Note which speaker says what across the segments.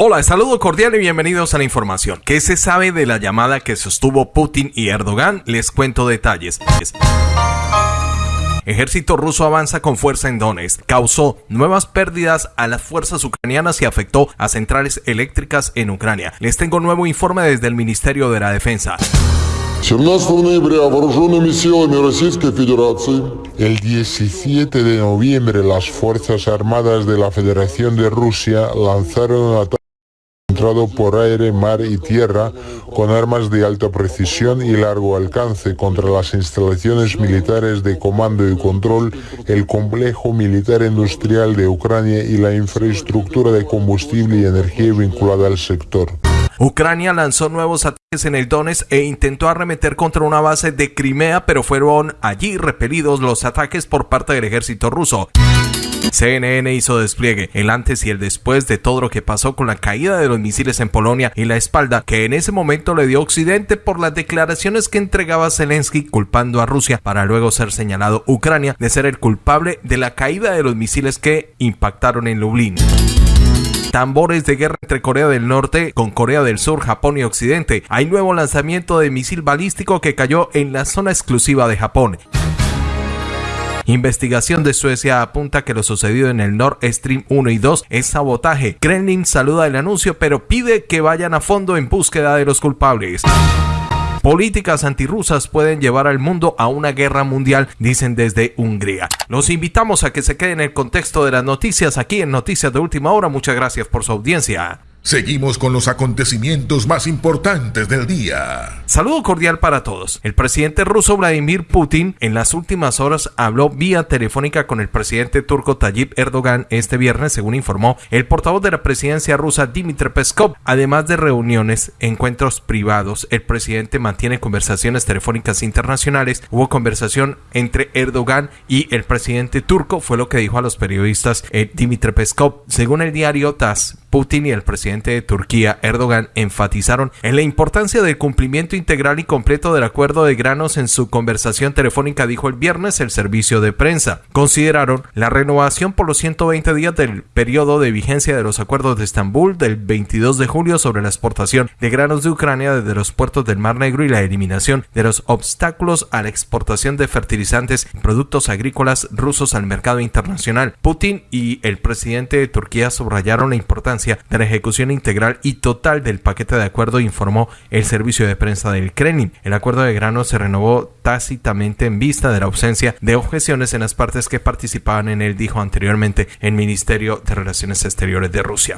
Speaker 1: Hola, saludo cordial y bienvenidos a la información. ¿Qué se sabe de la llamada que sostuvo Putin y Erdogan? Les cuento detalles. Ejército ruso avanza con fuerza en Donetsk. Causó nuevas pérdidas a las fuerzas ucranianas y afectó a centrales eléctricas en Ucrania. Les tengo nuevo informe desde el Ministerio de la Defensa.
Speaker 2: El 17 de noviembre las Fuerzas Armadas de la Federación de Rusia lanzaron un ataque por aire, mar y tierra con armas de alta precisión y largo alcance contra las instalaciones militares de comando y control, el complejo militar industrial de Ucrania y la infraestructura de combustible y energía vinculada al sector.
Speaker 1: Ucrania lanzó nuevos ataques en el Donetsk e intentó arremeter contra una base de Crimea, pero fueron allí repelidos los ataques por parte del ejército ruso. CNN hizo despliegue el antes y el después de todo lo que pasó con la caída de los misiles en Polonia y la espalda que en ese momento le dio Occidente por las declaraciones que entregaba Zelensky culpando a Rusia para luego ser señalado Ucrania de ser el culpable de la caída de los misiles que impactaron en Lublin tambores de guerra entre Corea del Norte con Corea del Sur, Japón y Occidente. Hay nuevo lanzamiento de misil balístico que cayó en la zona exclusiva de Japón. Investigación de Suecia apunta que lo sucedido en el Nord Stream 1 y 2 es sabotaje. Kremlin saluda el anuncio pero pide que vayan a fondo en búsqueda de los culpables. Políticas antirrusas pueden llevar al mundo a una guerra mundial, dicen desde Hungría. Los invitamos a que se queden en el contexto de las noticias aquí en Noticias de Última Hora. Muchas gracias por su audiencia.
Speaker 3: Seguimos con los acontecimientos más importantes del día.
Speaker 1: Saludo cordial para todos. El presidente ruso Vladimir Putin en las últimas horas habló vía telefónica con el presidente turco Tayyip Erdogan este viernes, según informó el portavoz de la presidencia rusa Dmitry Peskov. Además de reuniones, encuentros privados, el presidente mantiene conversaciones telefónicas internacionales. Hubo conversación entre Erdogan y el presidente turco, fue lo que dijo a los periodistas eh, Dmitry Peskov. Según el diario TASS, Putin y el presidente de Turquía, Erdogan, enfatizaron en la importancia del cumplimiento integral y completo del acuerdo de granos en su conversación telefónica, dijo el viernes el servicio de prensa. Consideraron la renovación por los 120 días del periodo de vigencia de los acuerdos de Estambul del 22 de julio sobre la exportación de granos de Ucrania desde los puertos del Mar Negro y la eliminación de los obstáculos a la exportación de fertilizantes y productos agrícolas rusos al mercado internacional. Putin y el presidente de Turquía subrayaron la importancia de la ejecución integral y total del paquete de acuerdo, informó el servicio de prensa del Kremlin. El acuerdo de grano se renovó tácitamente en vista de la ausencia de objeciones en las partes que participaban en él, dijo anteriormente el Ministerio de Relaciones Exteriores de Rusia.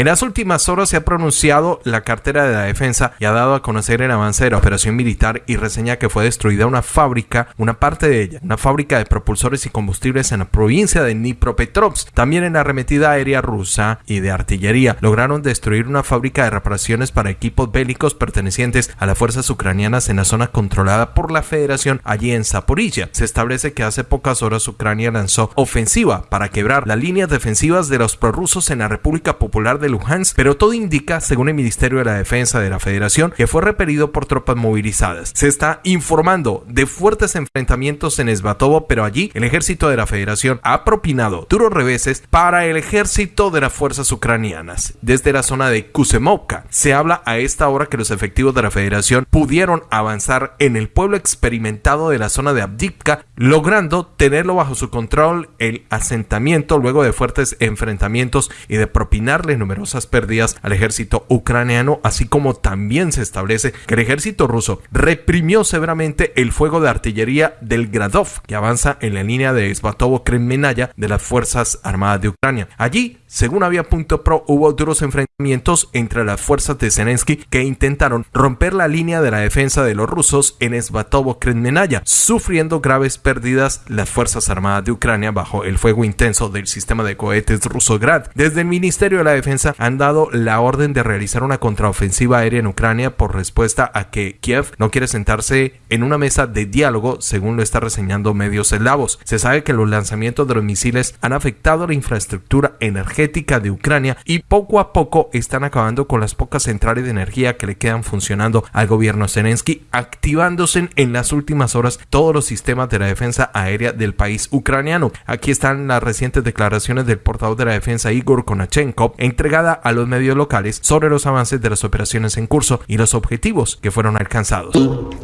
Speaker 1: En las últimas horas se ha pronunciado la cartera de la defensa y ha dado a conocer el avance de la operación militar y reseña que fue destruida una fábrica, una parte de ella, una fábrica de propulsores y combustibles en la provincia de Dnipropetrovsk. También en la arremetida aérea rusa y de artillería lograron destruir una fábrica de reparaciones para equipos bélicos pertenecientes a las fuerzas ucranianas en la zona controlada por la Federación allí en Zaporilla. Se establece que hace pocas horas Ucrania lanzó ofensiva para quebrar las líneas defensivas de los prorrusos en la República Popular de Luhansk, pero todo indica, según el Ministerio de la Defensa de la Federación, que fue repelido por tropas movilizadas. Se está informando de fuertes enfrentamientos en Esbatovo, pero allí el ejército de la Federación ha propinado duros reveses para el ejército de las fuerzas ucranianas. Desde la zona de Kusemovka se habla a esta hora que los efectivos de la Federación pudieron avanzar en el pueblo experimentado de la zona de Abdivka, logrando tenerlo bajo su control el asentamiento luego de fuertes enfrentamientos y de propinarle numerosas pérdidas al ejército ucraniano, así como también se establece que el ejército ruso reprimió severamente el fuego de artillería del Gradov, que avanza en la línea de Svatovo-Kremenaya de las Fuerzas Armadas de Ucrania. Allí según había punto pro, hubo duros enfrentamientos entre las fuerzas de Zelensky que intentaron romper la línea de la defensa de los rusos en Svatovo-Kremenaya, sufriendo graves pérdidas las fuerzas armadas de Ucrania bajo el fuego intenso del sistema de cohetes ruso Grad. Desde el Ministerio de la Defensa han dado la orden de realizar una contraofensiva aérea en Ucrania por respuesta a que Kiev no quiere sentarse en una mesa de diálogo, según lo está reseñando medios eslavos. Se sabe que los lanzamientos de los misiles han afectado la infraestructura energética de Ucrania y poco a poco están acabando con las pocas centrales de energía que le quedan funcionando al gobierno Zelensky, activándose en las últimas horas todos los sistemas de la defensa aérea del país ucraniano. Aquí están las recientes declaraciones del portavoz de la defensa Igor Konachenko, entre a los medios locales sobre los avances de las operaciones en curso y los objetivos que fueron alcanzados.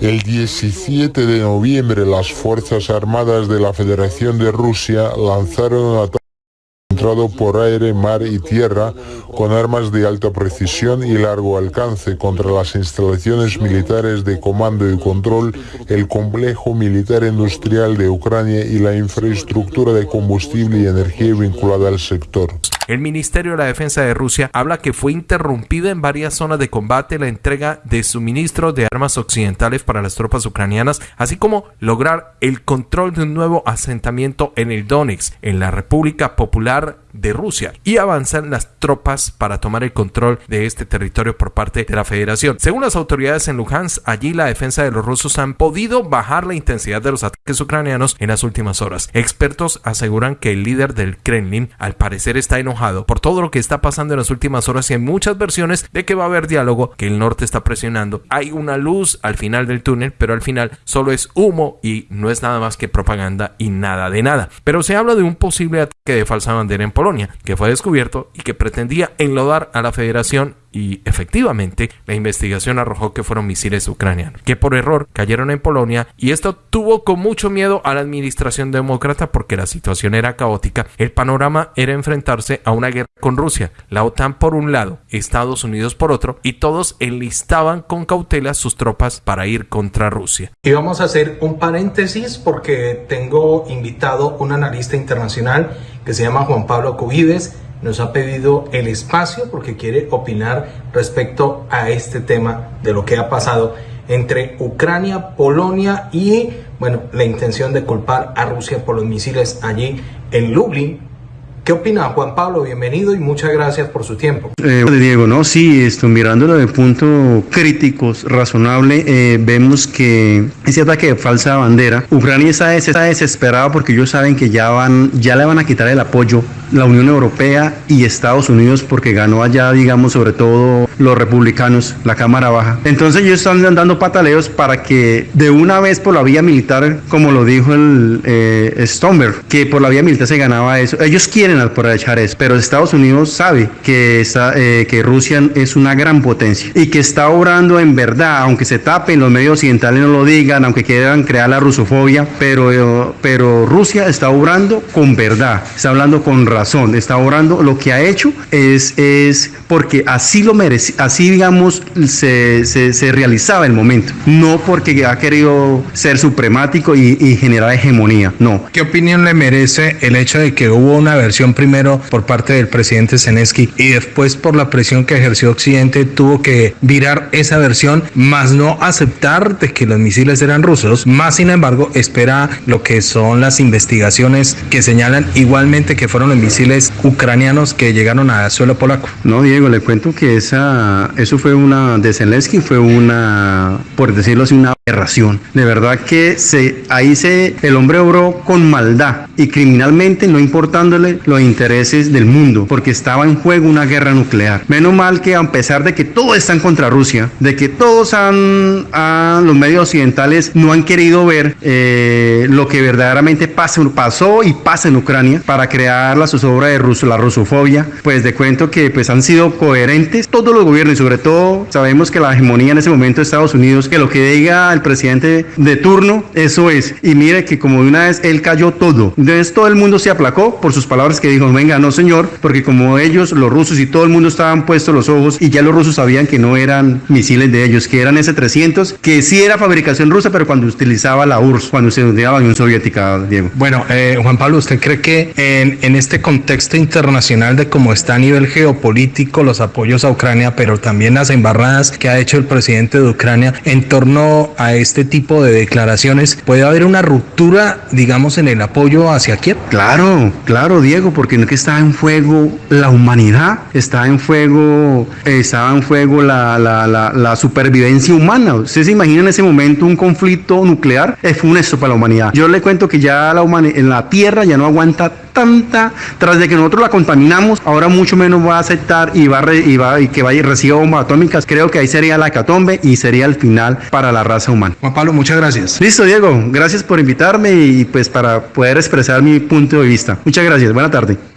Speaker 2: El 17 de noviembre las Fuerzas Armadas de la Federación de Rusia lanzaron un ataque por aire, mar y tierra con armas de alta precisión y largo alcance contra las instalaciones militares de comando y control, el complejo militar industrial de Ucrania y la infraestructura de combustible y energía vinculada al sector.
Speaker 1: El Ministerio de la Defensa de Rusia habla que fue interrumpida en varias zonas de combate la entrega de suministros de armas occidentales para las tropas ucranianas, así como lograr el control de un nuevo asentamiento en el Donetsk, en la República Popular de Rusia y avanzan las tropas para tomar el control de este territorio por parte de la federación. Según las autoridades en Luhansk, allí la defensa de los rusos han podido bajar la intensidad de los ataques ucranianos en las últimas horas. Expertos aseguran que el líder del Kremlin al parecer está enojado por todo lo que está pasando en las últimas horas y hay muchas versiones de que va a haber diálogo, que el norte está presionando. Hay una luz al final del túnel, pero al final solo es humo y no es nada más que propaganda y nada de nada. Pero se habla de un posible ataque de falsa bandera en Polonia que fue descubierto y que pretendía enlodar a la federación y efectivamente la investigación arrojó que fueron misiles ucranianos, que por error cayeron en Polonia y esto tuvo con mucho miedo a la administración demócrata porque la situación era caótica. El panorama era enfrentarse a una guerra con Rusia, la OTAN por un lado, Estados Unidos por otro y todos enlistaban con cautela sus tropas para ir contra Rusia.
Speaker 4: Y vamos a hacer un paréntesis porque tengo invitado un analista internacional que se llama Juan Pablo Cubides nos ha pedido el espacio porque quiere opinar respecto a este tema de lo que ha pasado entre Ucrania, Polonia y bueno, la intención de culpar a Rusia por los misiles allí en Lublin, ¿Qué opina Juan Pablo? Bienvenido y muchas gracias por su tiempo.
Speaker 5: Eh, Diego, no, sí, esto, mirándolo de punto crítico, razonable, eh, vemos que ese ataque de falsa bandera, Ucrania está, desesperada porque ellos saben que ya van, ya le van a quitar el apoyo la Unión Europea y Estados Unidos porque ganó allá, digamos, sobre todo los republicanos, la Cámara Baja. Entonces ellos están dando pataleos para que de una vez por la vía militar, como lo dijo el eh, Stomberg, que por la vía militar se ganaba eso. Ellos quieren aprovechar eso, pero Estados Unidos sabe que, eh, que Rusia es una gran potencia y que está obrando en verdad, aunque se tapen, los medios occidentales no lo digan, aunque quieran crear la rusofobia, pero, pero Rusia está obrando con verdad, está hablando con razón, está obrando, lo que ha hecho es, es porque así lo merece, así digamos se, se, realizaba el momento, no porque ha querido ser supremático y, y generar hegemonía, no.
Speaker 4: ¿Qué opinión le merece el hecho de que hubo una versión primero por parte del presidente Zelensky y después por la presión que ejerció Occidente tuvo que virar esa versión, más no aceptar de que los misiles eran rusos, más sin embargo espera lo que son las investigaciones que señalan igualmente que fueron los misiles ucranianos que llegaron a suelo polaco.
Speaker 5: No, Diego, le cuento que esa, eso fue una, de Zelensky fue una, por decirlo así, una aberración. De verdad que se, ahí se, el hombre obró con maldad y criminalmente, no importándole los intereses del mundo, porque estaba en juego una guerra nuclear. Menos mal que a pesar de que todos están contra Rusia, de que todos han, los medios occidentales no han querido ver eh, lo que verdaderamente pasa, pasó y pasa en Ucrania para crear la zozobra de la rusofobia, pues de cuento que pues han sido coherentes todos los gobiernos y sobre todo sabemos que la hegemonía en ese momento de Estados Unidos, que lo que diga el presidente de turno, eso es. Y mire que como de una vez él cayó todo. Entonces todo el mundo se aplacó por sus palabras que dijo, venga, no señor, porque como ellos, los rusos y todo el mundo estaban puestos los ojos y ya los rusos sabían que no eran misiles de ellos, que eran S-300, que sí era fabricación rusa, pero cuando utilizaba la URSS, cuando se utilizaba la Unión Soviética, Diego.
Speaker 4: Bueno, eh, Juan Pablo, ¿usted cree que en este contexto internacional de cómo está a nivel geopolítico los apoyos a Ucrania, pero también las embarradas que ha hecho el presidente de Ucrania en torno a este tipo de declaraciones, puede haber una ruptura, digamos, en el apoyo hacia Kiev?
Speaker 5: Claro, claro, Diego, porque no que está en fuego la humanidad, está en fuego, estaba en fuego la, supervivencia humana. ¿Usted se imagina en ese momento un conflicto nuclear? Es funesto para la humanidad. Yo le cuento que ya la en la Tierra ya no aguanta tanta, tras de que nosotros la contaminamos, ahora mucho menos va a aceptar y va, y va y que vaya y reciba bombas atómicas. Creo que ahí sería la catombe y sería el final para la raza humana.
Speaker 4: Juan Pablo, muchas gracias.
Speaker 5: Listo, Diego. Gracias por invitarme y pues para poder expresar mi punto de vista. Muchas gracias. Buena tarde.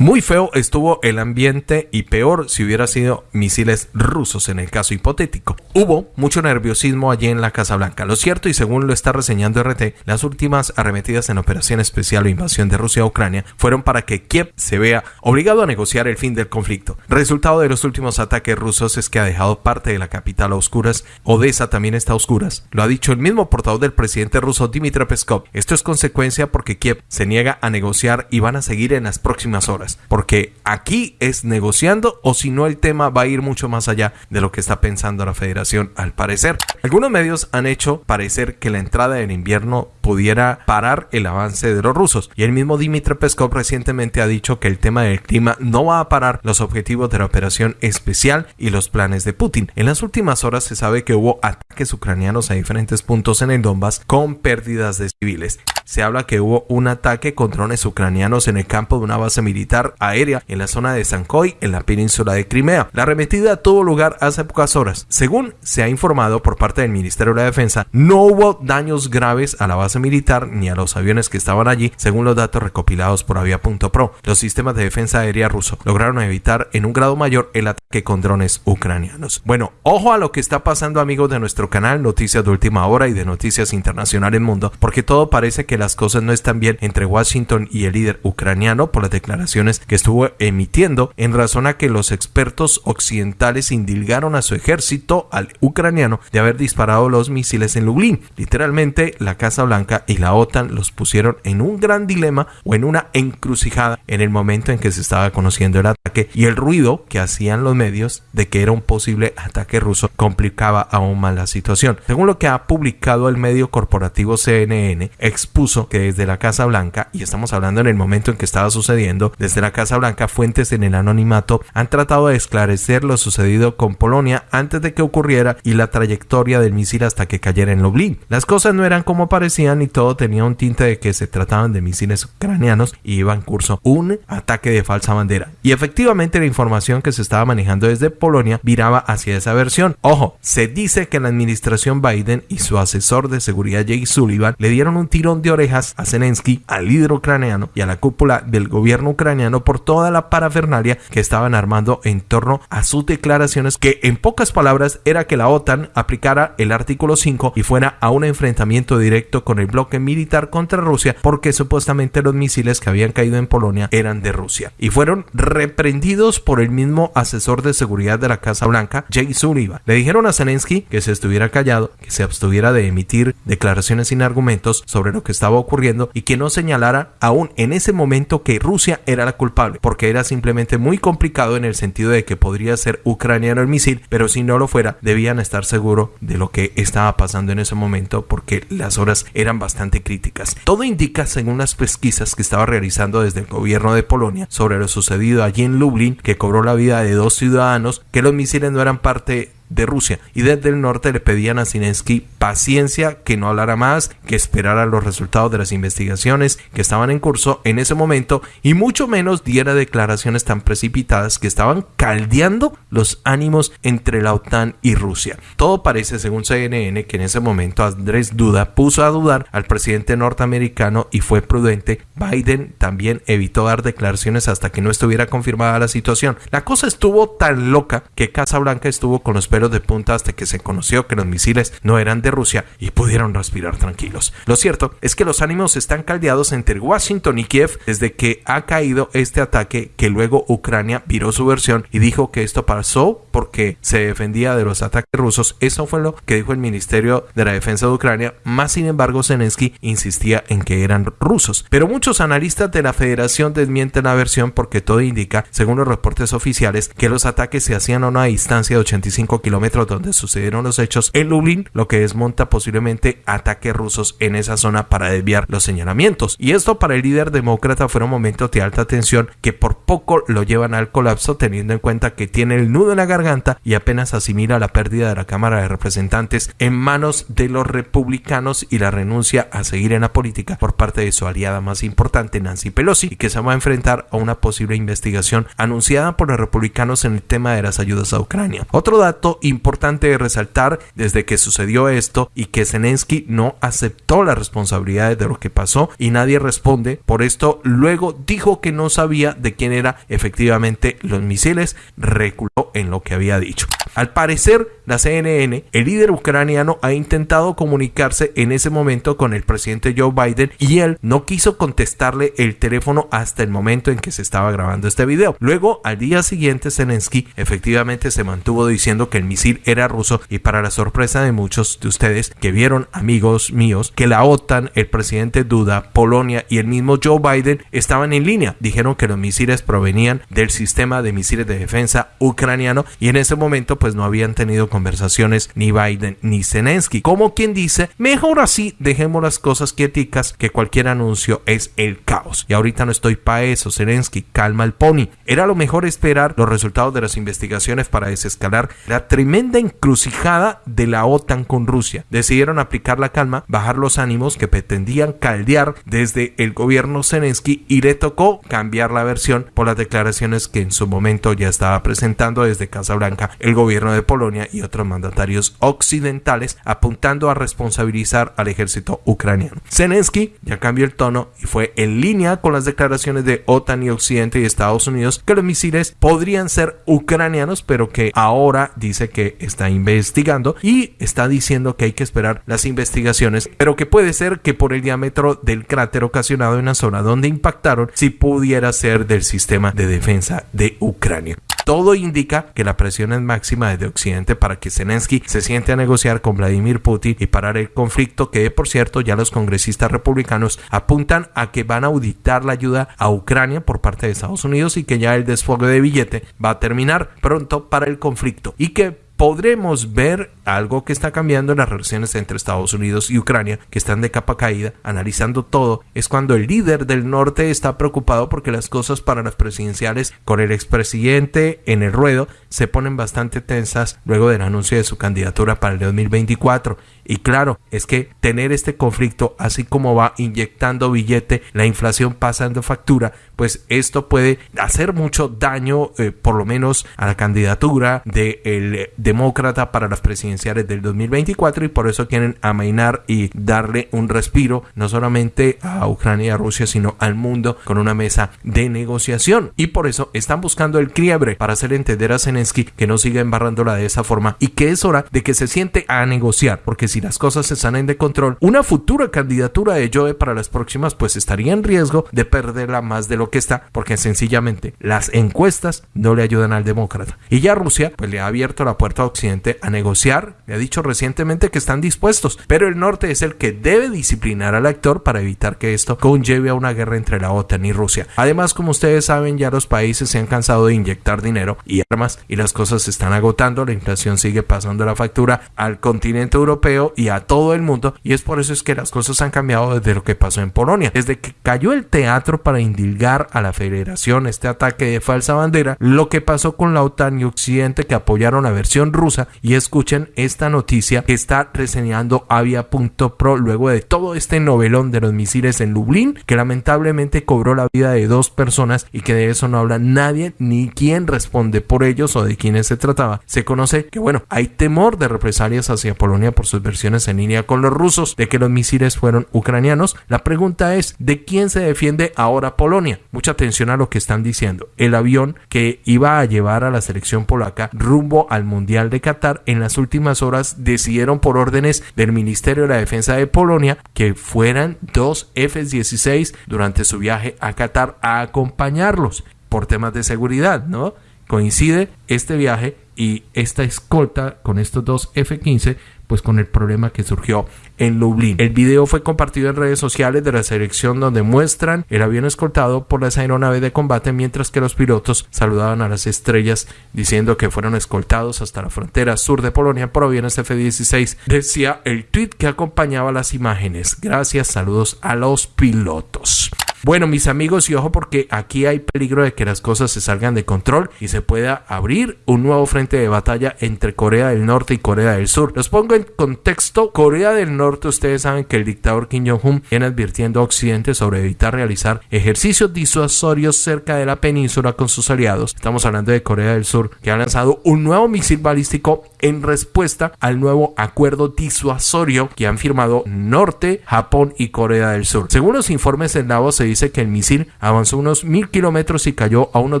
Speaker 1: Muy feo estuvo el ambiente y peor si hubiera sido misiles rusos en el caso hipotético. Hubo mucho nerviosismo allí en la Casa Blanca. Lo cierto, y según lo está reseñando RT, las últimas arremetidas en operación especial o invasión de Rusia a Ucrania fueron para que Kiev se vea obligado a negociar el fin del conflicto. Resultado de los últimos ataques rusos es que ha dejado parte de la capital a oscuras. Odessa también está a oscuras. Lo ha dicho el mismo portavoz del presidente ruso Dmitry Peskov. Esto es consecuencia porque Kiev se niega a negociar y van a seguir en las próximas horas. Porque aquí es negociando o si no el tema va a ir mucho más allá de lo que está pensando la federación al parecer. Algunos medios han hecho parecer que la entrada del invierno pudiera parar el avance de los rusos y el mismo Dmitry Peskov recientemente ha dicho que el tema del clima no va a parar los objetivos de la operación especial y los planes de Putin. En las últimas horas se sabe que hubo ataques ucranianos a diferentes puntos en el Donbass con pérdidas de civiles. Se habla que hubo un ataque con drones ucranianos en el campo de una base militar aérea en la zona de Sankoy, en la península de Crimea. La arremetida tuvo lugar hace pocas horas. Según se ha informado por parte del Ministerio de la Defensa, no hubo daños graves a la base militar ni a los aviones que estaban allí, según los datos recopilados por Avia.pro. Los sistemas de defensa aérea ruso lograron evitar en un grado mayor el ataque con drones ucranianos. Bueno, ojo a lo que está pasando amigos de nuestro canal, noticias de última hora y de noticias internacionales mundo, porque todo parece que las cosas no están bien entre Washington y el líder ucraniano por las declaraciones que estuvo emitiendo en razón a que los expertos occidentales indilgaron a su ejército, al ucraniano, de haber disparado los misiles en Lublin. Literalmente, la Casa Y la OTAN los pusieron en un gran dilema o en una encrucijada en el momento en que se estaba conociendo el ataque y el ruido que hacían los medios de que era un posible ataque ruso complicaba aún más la situación. Según lo que ha publicado el medio corporativo CNN, expuso que desde la Casa Blanca, y estamos hablando en el momento en que estaba sucediendo, desde la Casa Blanca fuentes en el anonimato han tratado de esclarecer lo sucedido con Polonia antes de que ocurriera y la trayectoria del misil hasta que cayera en Lublin. Las cosas no eran como parecían y todo tenía un tinte de que se trataban de misiles ucranianos y iba en curso un ataque de falsa bandera. Y efectivamente la información que se estaba manejando desde Polonia viraba hacia esa versión. Ojo, se dice que la administración Biden y su asesor de seguridad Jay Sullivan le dieron un tirón de orejas a Zelensky, al líder ucraniano y a la cúpula del gobierno ucraniano por toda la parafernalia que estaban armando en torno a sus declaraciones que en pocas palabras era que la OTAN aplicara el artículo 5 y fuera a un enfrentamiento directo con el bloque militar contra Rusia porque supuestamente los misiles que habían caído en Polonia eran de Rusia y fueron reprendidos por el mismo asesor de seguridad de la Casa Blanca, Jay Sullivan. Le dijeron a Zelensky que se estuviera callado, que se abstuviera de emitir declaraciones sin argumentos sobre lo que estaba ocurriendo y que no señalara aún en ese momento que Rusia era la culpable, porque era simplemente muy complicado en el sentido de que podría ser ucraniano el misil, pero si no lo fuera, debían estar seguros de lo que estaba pasando en ese momento porque las horas eran bastante críticas. Todo indica, según las pesquisas que estaba realizando desde el gobierno de Polonia sobre lo sucedido allí en Lublin, que cobró la vida de dos ciudadanos, que los misiles no eran parte de Rusia y desde el norte le pedían a Zelensky paciencia, que no hablara más, que esperara los resultados de las investigaciones que estaban en curso en ese momento y mucho menos diera declaraciones tan precipitadas que estaban caldeando los ánimos entre la OTAN y Rusia. Todo parece, según CNN, que en ese momento Andrés Duda puso a dudar al presidente norteamericano y fue prudente. Biden también evitó dar declaraciones hasta que no estuviera confirmada la situación. La cosa estuvo tan loca que Casa Blanca estuvo con los de punta hasta que se conoció que los misiles no eran de Rusia y pudieron respirar tranquilos. Lo cierto es que los ánimos están caldeados entre Washington y Kiev desde que ha caído este ataque que luego Ucrania viró su versión y dijo que esto pasó porque se defendía de los ataques rusos. Eso fue lo que dijo el Ministerio de la Defensa de Ucrania, más sin embargo Zelensky insistía en que eran rusos. Pero muchos analistas de la federación desmienten la versión porque todo indica, según los reportes oficiales, que los ataques se hacían a una distancia de 85 kilómetros donde sucedieron los hechos en Lublin, lo que desmonta posiblemente ataques rusos en esa zona para desviar los señalamientos. Y esto para el líder demócrata fue un momento de alta tensión que por poco lo llevan al colapso teniendo en cuenta que tiene el nudo en la garganta y apenas asimila la pérdida de la Cámara de Representantes en manos de los republicanos y la renuncia a seguir en la política por parte de su aliada más importante Nancy Pelosi y que se va a enfrentar a una posible investigación anunciada por los republicanos en el tema de las ayudas a Ucrania. Otro dato importante de resaltar desde que sucedió esto y que Zelensky no aceptó las responsabilidades de lo que pasó y nadie responde. Por esto luego dijo que no sabía de quién era efectivamente los misiles, reculó en lo que había dicho. Al parecer, la CNN, el líder ucraniano ha intentado comunicarse en ese momento con el presidente Joe Biden y él no quiso contestarle el teléfono hasta el momento en que se estaba grabando este video. Luego, al día siguiente, Zelensky efectivamente se mantuvo diciendo que el misil era ruso y para la sorpresa de muchos de ustedes que vieron, amigos míos, que la OTAN, el presidente Duda, Polonia y el mismo Joe Biden estaban en línea. Dijeron que los misiles provenían del sistema de misiles de defensa ucraniano y en ese momento pues no habían tenido conversaciones ni Biden ni Zelensky. Como quien dice, mejor así dejemos las cosas quieticas que cualquier anuncio es el caos. Y ahorita no estoy para eso, Zelensky, calma el pony. Era lo mejor esperar los resultados de las investigaciones para desescalar la tremenda encrucijada de la OTAN con Rusia. Decidieron aplicar la calma, bajar los ánimos que pretendían caldear desde el gobierno Zelensky y le tocó cambiar la versión por las declaraciones que en su momento ya estaba presentando desde Casa Blanca el gobierno gobierno de Polonia y otros mandatarios occidentales apuntando a responsabilizar al ejército ucraniano. Zelensky ya cambió el tono y fue en línea con las declaraciones de OTAN y Occidente y Estados Unidos que los misiles podrían ser ucranianos, pero que ahora dice que está investigando y está diciendo que hay que esperar las investigaciones, pero que puede ser que por el diámetro del cráter ocasionado en la zona donde impactaron, si pudiera ser del sistema de defensa de Ucrania. Todo indica que la presión es máxima desde Occidente para que Zelensky se siente a negociar con Vladimir Putin y parar el conflicto que, por cierto, ya los congresistas republicanos apuntan a que van a auditar la ayuda a Ucrania por parte de Estados Unidos y que ya el desfogue de billete va a terminar pronto para el conflicto. Y que podremos ver algo que está cambiando en las relaciones entre Estados Unidos y Ucrania, que están de capa caída, analizando todo, es cuando el líder del norte está preocupado porque las cosas para las presidenciales con el expresidente en el ruedo se ponen bastante tensas luego del anuncio de su candidatura para el 2024. Y claro, es que tener este conflicto así como va inyectando billete, la inflación pasando factura, pues esto puede hacer mucho daño, eh, por lo menos a la candidatura del demócrata para las presidenciales del 2024 y por eso quieren amainar y darle un respiro no solamente a Ucrania y a Rusia, sino al mundo con una mesa de negociación. Y por eso están buscando el quiebre para hacer entender a Zelensky que no siga embarrándola de esa forma y que es hora de que se siente a negociar, porque si las cosas se salen de control, una futura candidatura de Joe para las próximas pues estaría en riesgo de perderla más de lo que está, porque sencillamente las encuestas no le ayudan al demócrata. Y ya Rusia pues le ha abierto la puerta a Occidente a negociar, le ha dicho recientemente que están dispuestos, pero el norte es el que debe disciplinar al actor para evitar que esto conlleve a una guerra entre la OTAN y Rusia. Además, como ustedes saben, ya los países se han cansado de inyectar dinero y armas y las cosas se están agotando, la inflación sigue pasando la factura al continente europeo y a todo el mundo y es por eso es que las cosas han cambiado desde lo que pasó en Polonia. Desde que cayó el teatro para indilgar a la federación este ataque de falsa bandera, lo que pasó con la OTAN y Occidente que apoyaron la versión rusa y escuchen esta noticia que está reseñando Avia.pro luego de todo este novelón de los misiles en Lublin que lamentablemente cobró la vida de dos personas y que de eso no habla nadie ni quién responde por ellos o de quiénes se trataba. Se conoce que bueno, hay temor de represalias hacia Polonia por sus versiones en línea con los rusos de que los misiles fueron ucranianos. La pregunta es, ¿de quién se defiende ahora Polonia? Mucha atención a lo que están diciendo. El avión que iba a llevar a la selección polaca rumbo al Mundial de Qatar en las últimas horas decidieron por órdenes del Ministerio de la Defensa de Polonia que fueran dos F-16 durante su viaje a Qatar a acompañarlos por temas de seguridad, ¿no? Coincide este viaje y esta escolta con estos dos F-15 pues con el problema que surgió en Lublin. El video fue compartido en redes sociales de la selección donde muestran el avión escoltado por las aeronaves de combate mientras que los pilotos saludaban a las estrellas diciendo que fueron escoltados hasta la frontera sur de Polonia por aviones F-16. Decía el tweet que acompañaba las imágenes. Gracias, saludos a los pilotos. Bueno, mis amigos, y ojo porque aquí hay peligro de que las cosas se salgan de control y se pueda abrir un nuevo frente de batalla entre Corea del Norte y Corea del Sur. Los pongo en contexto. Corea del Norte, ustedes saben que el dictador Kim Jong-un viene advirtiendo a Occidente sobre evitar realizar ejercicios disuasorios cerca de la península con sus aliados. Estamos hablando de Corea del Sur, que ha lanzado un nuevo misil balístico en respuesta al nuevo acuerdo disuasorio que han firmado Norte, Japón y Corea del Sur. Según los informes del NAVO, se dice que el misil avanzó unos mil kilómetros y cayó a unos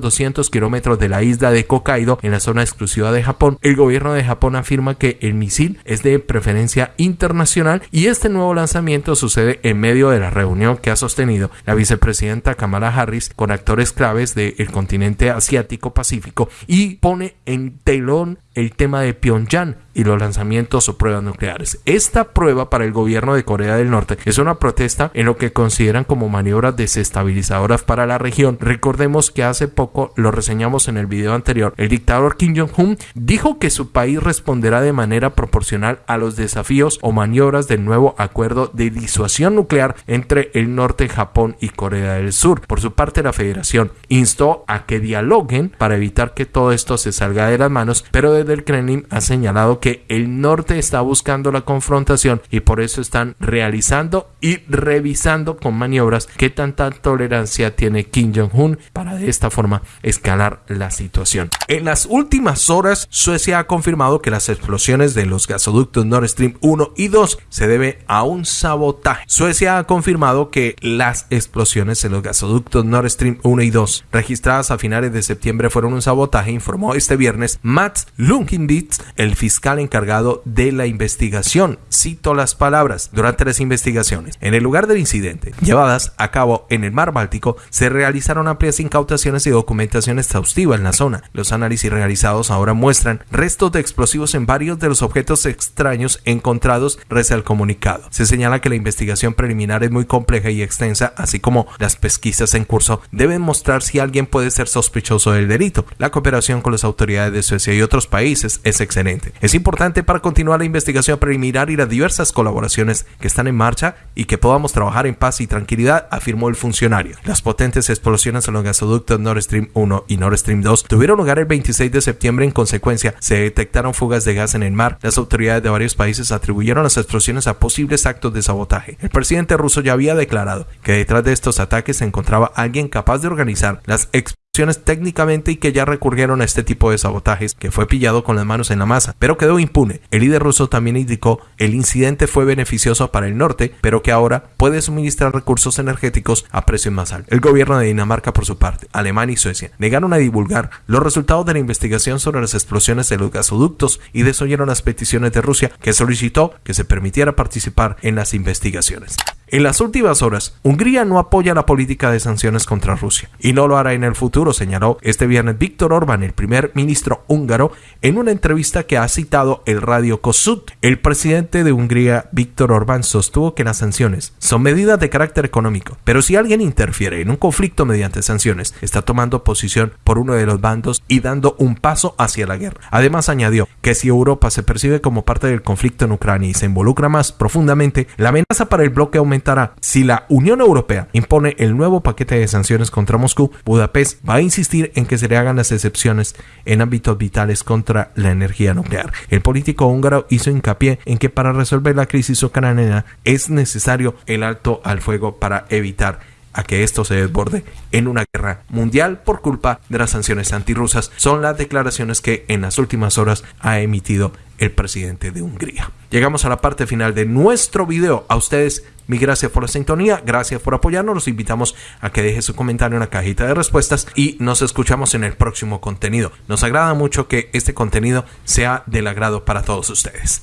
Speaker 1: 200 kilómetros de la isla de Hokkaido en la zona exclusiva de Japón. El gobierno de Japón afirma que el misil es de preferencia internacional y este nuevo lanzamiento sucede en medio de la reunión que ha sostenido la vicepresidenta Kamala Harris con actores claves del continente asiático pacífico y pone en telón el tema de Pyongyang y los lanzamientos o pruebas nucleares. Esta prueba para el gobierno de Corea del Norte es una protesta en lo que consideran como maniobras desestabilizadoras para la región. Recordemos que hace poco, lo reseñamos en el video anterior, el dictador Kim Jong-un dijo que su país responderá de manera proporcional a los desafíos o maniobras del nuevo acuerdo de disuasión nuclear entre el norte, Japón y Corea del Sur. Por su parte, la federación instó a que dialoguen para evitar que todo esto se salga de las manos, pero desde el Kremlin ha señalado que el norte está buscando la confrontación y por eso están realizando y revisando con maniobras qué tanta tolerancia tiene Kim Jong-un para de esta forma escalar la situación. En las últimas horas, Suecia ha confirmado que las explosiones de los gasoductos Nord Stream 1 y 2 se debe a un sabotaje. Suecia ha confirmado que las explosiones en los gasoductos Nord Stream 1 y 2 registradas a finales de septiembre fueron un sabotaje, informó este viernes Mats Lunkinbits, el fiscal encargado de la investigación. Cito las palabras. Durante las investigaciones en el lugar del incidente, llevadas a cabo en el mar Báltico, se realizaron amplias incautaciones y documentación exhaustiva en la zona. Los análisis realizados ahora muestran restos de explosivos en varios de los objetos extraños encontrados, reza el comunicado. Se señala que la investigación preliminar es muy compleja y extensa, así como las pesquisas en curso deben mostrar si alguien puede ser sospechoso del delito. La cooperación con las autoridades de Suecia y otros países es excelente. Es importante para continuar la investigación preliminar y las diversas colaboraciones que están en marcha y que podamos trabajar en paz y tranquilidad, afirmó el funcionario. Las potentes explosiones en los gasoductos Nord Stream 1 y Nord Stream 2 tuvieron lugar el 26 de septiembre. En consecuencia, se detectaron fugas de gas en el mar. Las autoridades de varios países atribuyeron las explosiones a posibles actos de sabotaje. El presidente ruso ya había declarado que detrás de estos ataques se encontraba alguien capaz de organizar las explosiones técnicamente y que ya recurrieron a este tipo de sabotajes, que fue pillado con las manos en la masa, pero quedó impune. El líder ruso también indicó el incidente fue beneficioso para el norte, pero que ahora puede suministrar recursos energéticos a precios más altos. El gobierno de Dinamarca, por su parte, Alemania y Suecia negaron a divulgar los resultados de la investigación sobre las explosiones de los gasoductos y desoyeron las peticiones de Rusia, que solicitó que se permitiera participar en las investigaciones. En las últimas horas, Hungría no apoya la política de sanciones contra Rusia y no lo hará en el futuro, señaló este viernes Víctor Orbán, el primer ministro húngaro, en una entrevista que ha citado el radio Kossuth. El presidente de Hungría, Víctor Orbán, sostuvo que las sanciones son medidas de carácter económico, pero si alguien interfiere en un conflicto mediante sanciones, está tomando posición por uno de los bandos y dando un paso hacia la guerra. Además, añadió que si Europa se percibe como parte del conflicto en Ucrania y se involucra más profundamente, la amenaza para el bloque aumenta si la Unión Europea impone el nuevo paquete de sanciones contra Moscú, Budapest va a insistir en que se le hagan las excepciones en ámbitos vitales contra la energía nuclear. El político húngaro hizo hincapié en que para resolver la crisis ucraniana es necesario el alto al fuego para evitar a que esto se desborde en una guerra mundial por culpa de las sanciones antirrusas son las declaraciones que en las últimas horas ha emitido el presidente de Hungría. Llegamos a la parte final de nuestro video. A ustedes, mi gracias por la sintonía, gracias por apoyarnos. Los invitamos a que deje su comentario en la cajita de respuestas y nos escuchamos en el próximo contenido. Nos agrada mucho que este contenido sea del agrado para todos ustedes.